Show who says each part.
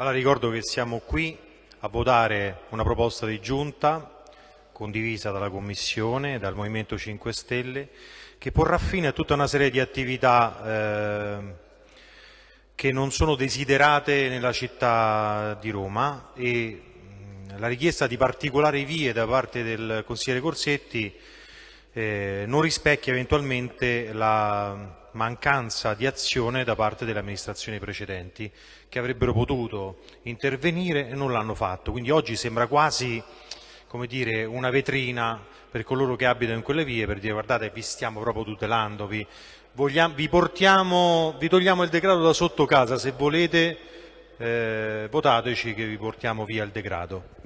Speaker 1: Allora ricordo che siamo qui a votare una proposta di giunta condivisa dalla Commissione, dal Movimento 5 Stelle, che porrà fine a tutta una serie di attività eh, che non sono desiderate nella città di Roma e la richiesta di particolari vie da parte del consigliere Corsetti eh, non rispecchia eventualmente la mancanza di azione da parte delle amministrazioni precedenti che avrebbero potuto intervenire e non l'hanno fatto. Quindi oggi sembra quasi dire, una vetrina per coloro che abitano in quelle vie per dire guardate vi stiamo proprio tutelando, vi, vogliamo, vi, portiamo, vi togliamo il degrado da sotto casa, se volete eh, votateci che vi portiamo via il degrado.